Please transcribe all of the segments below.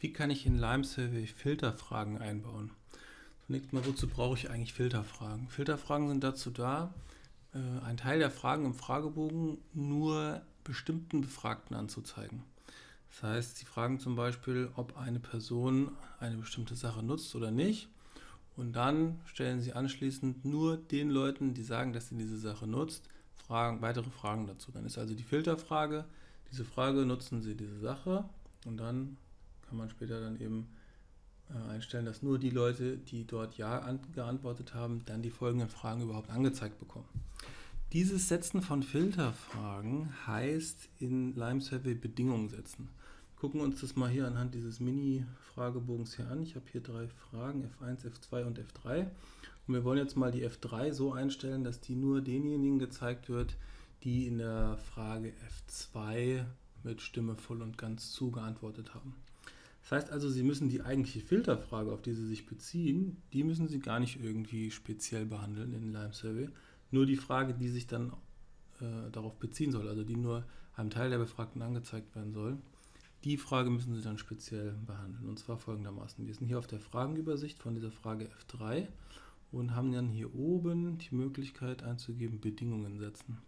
Wie kann ich in Lime Survey Filterfragen einbauen? Zunächst mal, wozu brauche ich eigentlich Filterfragen? Filterfragen sind dazu da, äh, einen Teil der Fragen im Fragebogen nur bestimmten Befragten anzuzeigen. Das heißt, sie fragen zum Beispiel, ob eine Person eine bestimmte Sache nutzt oder nicht. Und dann stellen sie anschließend nur den Leuten, die sagen, dass sie diese Sache nutzt, Fragen, weitere Fragen dazu. Dann ist also die Filterfrage, diese Frage, nutzen Sie diese Sache? Und dann kann man später dann eben äh, einstellen, dass nur die Leute, die dort Ja geantwortet haben, dann die folgenden Fragen überhaupt angezeigt bekommen. Dieses Setzen von Filterfragen heißt in Lime Survey Bedingungen setzen. Gucken wir uns das mal hier anhand dieses Mini-Fragebogens hier an. Ich habe hier drei Fragen, F1, F2 und F3. Und wir wollen jetzt mal die F3 so einstellen, dass die nur denjenigen gezeigt wird, die in der Frage F2 mit Stimme voll und ganz zu geantwortet haben. Das heißt also, Sie müssen die eigentliche Filterfrage, auf die Sie sich beziehen, die müssen Sie gar nicht irgendwie speziell behandeln in Lime Survey. Nur die Frage, die sich dann äh, darauf beziehen soll, also die nur einem Teil der Befragten angezeigt werden soll, die Frage müssen Sie dann speziell behandeln. Und zwar folgendermaßen. Wir sind hier auf der Fragenübersicht von dieser Frage F3 und haben dann hier oben die Möglichkeit einzugeben, Bedingungen setzen.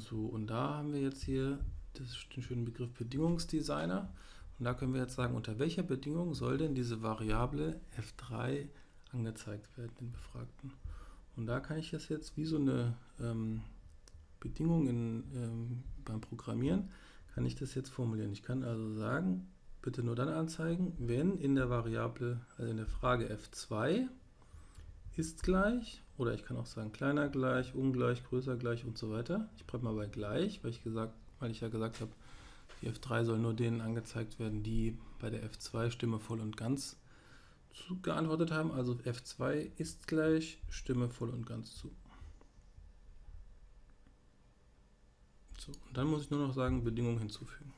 So, und da haben wir jetzt hier das, den schönen Begriff Bedingungsdesigner. Und da können wir jetzt sagen, unter welcher Bedingung soll denn diese Variable f3 angezeigt werden, den Befragten. Und da kann ich das jetzt wie so eine ähm, Bedingung in, ähm, beim Programmieren, kann ich das jetzt formulieren. Ich kann also sagen, bitte nur dann anzeigen, wenn in der Variable, also in der Frage f2 ist gleich, oder ich kann auch sagen kleiner gleich, ungleich, größer gleich und so weiter. Ich bleibe mal bei gleich, weil ich, gesagt, weil ich ja gesagt habe, die F3 soll nur denen angezeigt werden, die bei der F2 Stimme voll und ganz zu geantwortet haben. Also F2 ist gleich Stimme voll und ganz zu. So, und dann muss ich nur noch sagen, Bedingungen hinzufügen.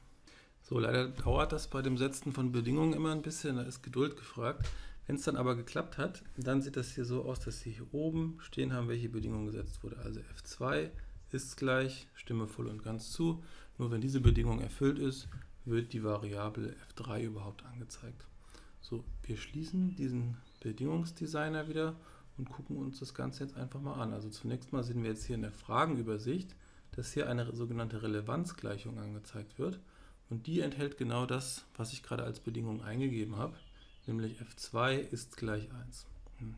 So, leider dauert das bei dem Setzen von Bedingungen immer ein bisschen, da ist Geduld gefragt. Wenn es dann aber geklappt hat, dann sieht das hier so aus, dass Sie hier oben stehen haben, welche Bedingung gesetzt wurde. Also F2 ist gleich, Stimme voll und ganz zu. Nur wenn diese Bedingung erfüllt ist, wird die Variable F3 überhaupt angezeigt. So, wir schließen diesen Bedingungsdesigner wieder und gucken uns das Ganze jetzt einfach mal an. Also zunächst mal sehen wir jetzt hier in der Fragenübersicht, dass hier eine sogenannte Relevanzgleichung angezeigt wird. Und die enthält genau das, was ich gerade als Bedingung eingegeben habe nämlich f2 ist gleich 1. Hm.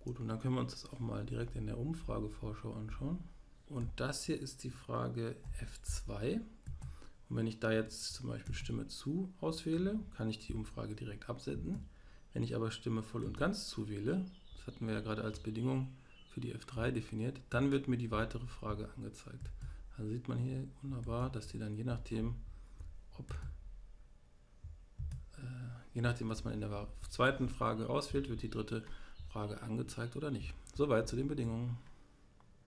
Gut, und dann können wir uns das auch mal direkt in der Umfragevorschau anschauen. Und das hier ist die Frage f2. Und wenn ich da jetzt zum Beispiel Stimme zu auswähle, kann ich die Umfrage direkt absenden. Wenn ich aber Stimme voll und ganz zuwähle, das hatten wir ja gerade als Bedingung für die F3 definiert, dann wird mir die weitere Frage angezeigt. Also sieht man hier wunderbar, dass die dann je nachdem, ob Je nachdem, was man in der zweiten Frage auswählt, wird die dritte Frage angezeigt oder nicht. Soweit zu den Bedingungen.